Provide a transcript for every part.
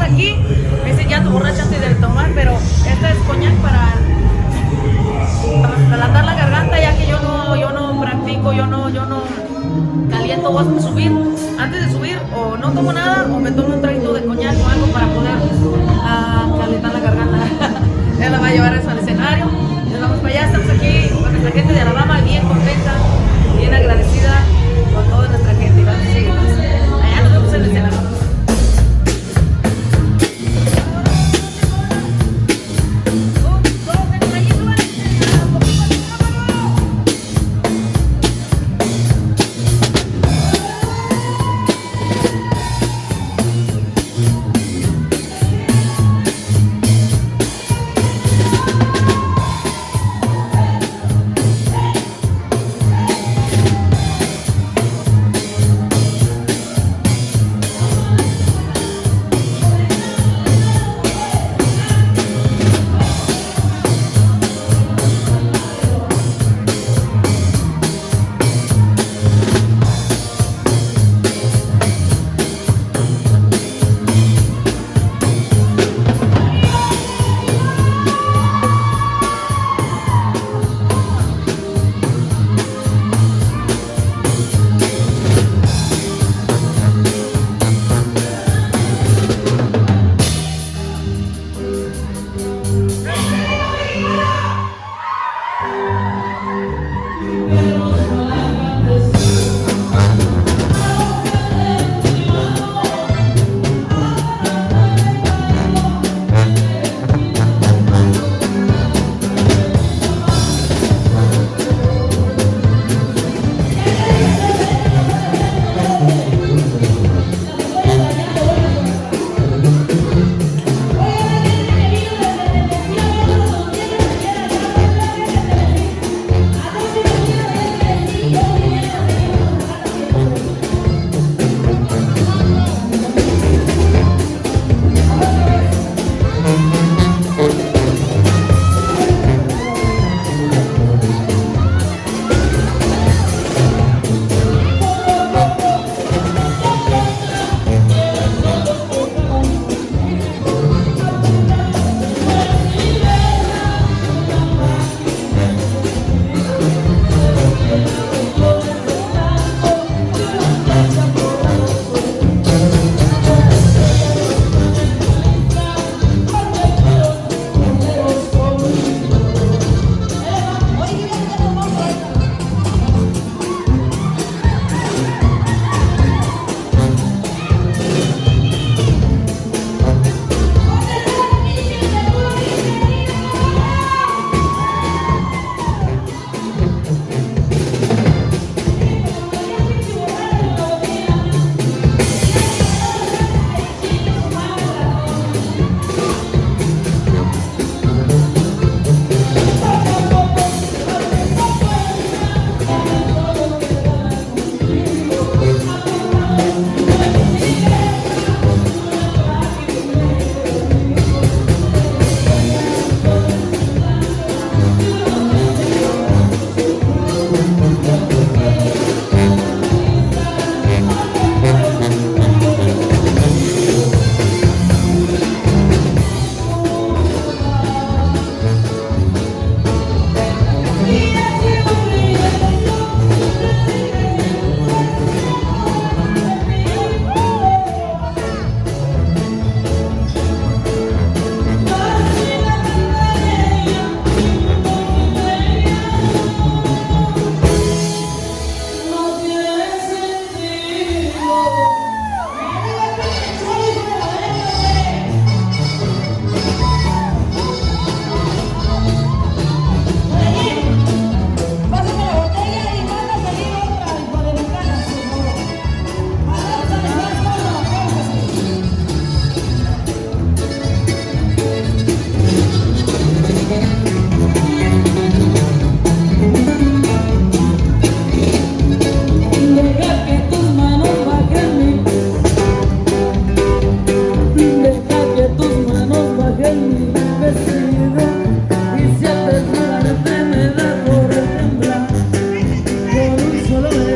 aquí, me dicen ya tu borracha antes de tomar, pero esta es coñac para, para la garganta, ya que yo no, yo no practico, yo no, yo no caliento voy a subir. Antes de subir, o no tomo nada, o me tomo un traguito de coñac o algo para poder ah, calentar la garganta. Ella la va a llevar eso al escenario. Nos vamos para allá, estamos aquí con nuestra gente de Alabama, bien contenta, bien agradecida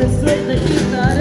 Sweet the heat